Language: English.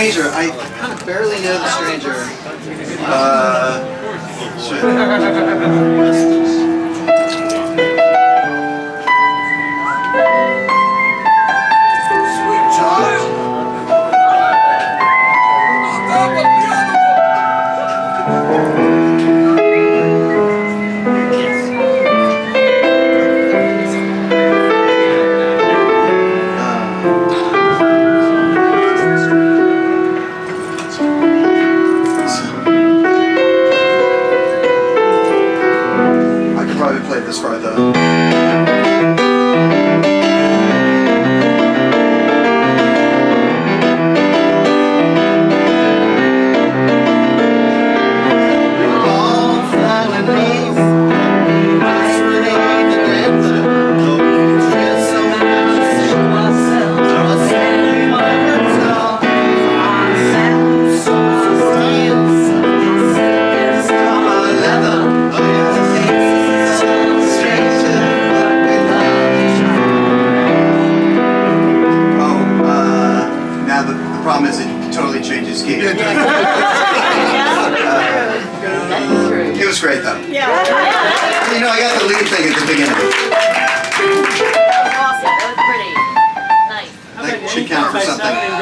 stranger. I kind of barely know the stranger. Uh, shit. I probably played this part though. The, the problem is it totally changes key. Uh, it was great though. Yeah. You know, I got the lead thing at the beginning. Awesome, that was pretty. Nice. That should count for something.